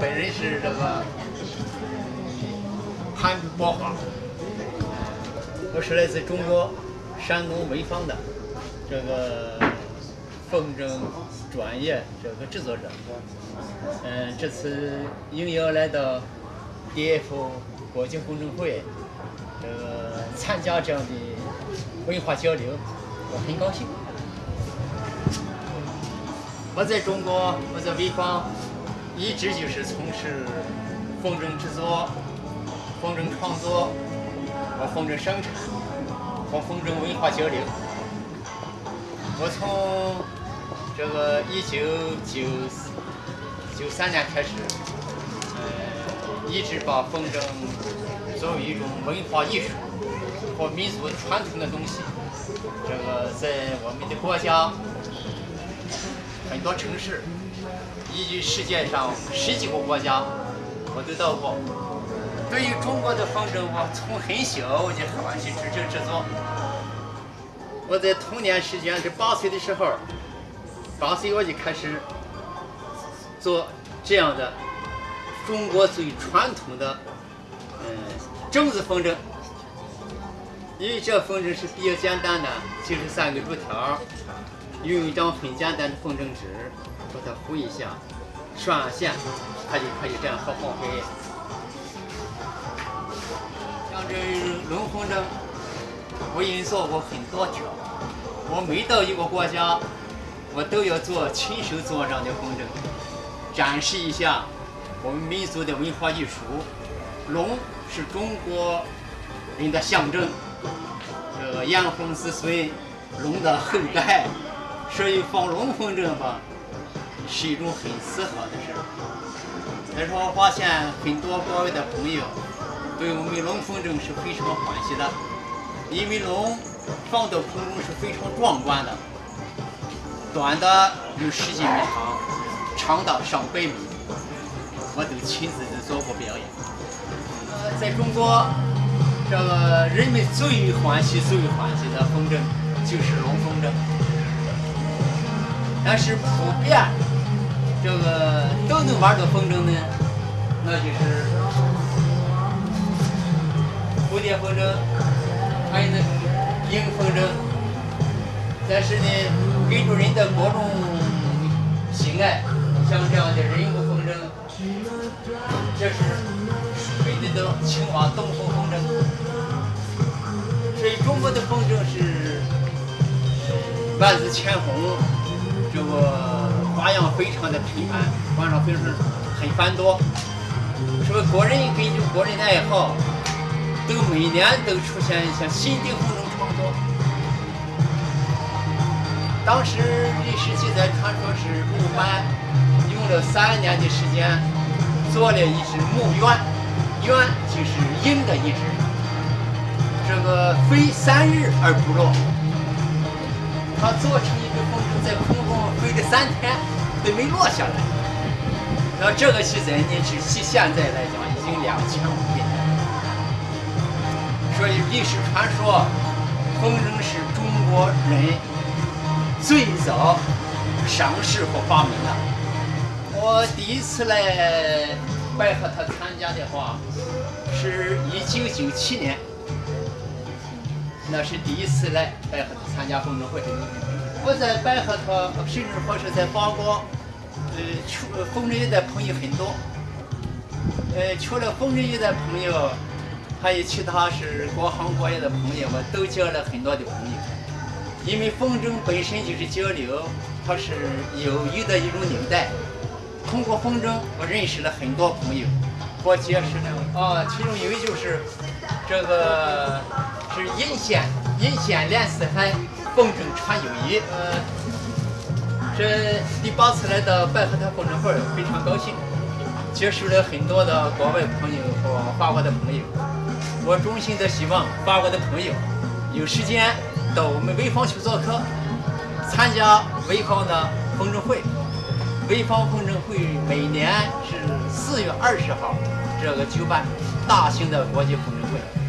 本人是这个潘国华，我是来自中国山东潍坊的这个风筝专业这个制作者。嗯，这次应邀来到 DF 国际风筝会，这个参加这样的文化交流，我很高兴。我在中国，我在潍坊，一直就是从事风筝制作、风筝创作和风筝生产和风筝文化交流。我从这个一九九九三年开始，呃，一直把风筝作为一种文化艺术和民族传统的东西，这个在我们的国家。很多城市依据世界上十几个国家，我都到过。对于中国的风筝，我从很小我就欢喜制制制作。我在童年时间是八岁的时候，八岁我就开始做这样的中国最传统的嗯种子风筝。因为这风筝是比较简单的，就是三个竹条。用一张很简单的风筝纸，把它糊一下，拴线，它就可以这样好好飞。像这龙风筝，我已经做过很多条。我每到一个国家，我都要做亲手做这样的风筝，展示一下我们民族的文化艺术。龙是中国人的象征，这个炎黄子孙，龙的后代。所以放龙凤筝吧，是一种很适合的事儿。但是我发现很多国外的朋友对我们龙凤筝是非常欢喜的，因为龙放到空中是非常壮观的，短的有十几米长，长的上百米，我都亲自的做过表演。呃，在中国，这个人们最欢喜、最欢喜的风筝就是龙凤筝。但是普遍这个都能玩的风筝呢，那就是蝴蝶风筝，还有那种鹰风筝。但是呢，根据人的各种喜爱，像这样的人物风筝，这是水的灯青蛙东风风筝。所以中国的风筝是万紫千红。这个花样非常的频繁，花样非常很繁多。是不是个人根据国人的爱好，都每年都出现一些新的风筝创作？当时历史记载传说是木板用了三年的时间做了一只木鸢，鸢就是鹰的一只，这个飞三日而不落。它做成一个风筝在空中。飞了三天都没落下来，那这个记载呢，是现在来讲已经两千五百年。所以历史传说，风筝是中国人最早上市和发明的。我第一次来拜和他参加的话，是一九九七年，那是第一次来拜和他参加风筝会。我在白鹤头，甚至或是在八国，呃，去风筝业的朋友很多。呃，除了风筝业的朋友，还有其他是各行各业的朋友，我都交了很多的朋友。因为风筝本身就是交流，它是友谊的一种纽带。通过风筝，我认识了很多朋友，我结识了啊，其中有一就是这个是银线，银线连四海。风筝传友谊，呃，这第八次来到白鹤滩风筝会，非常高兴，结识了很多的国外朋友和法国的朋友。我衷心的希望法国的朋友有时间到我们潍坊去做客，参加潍坊的风筝会。潍坊风筝会每年是四月二十号这个举办大型的国际风筝会。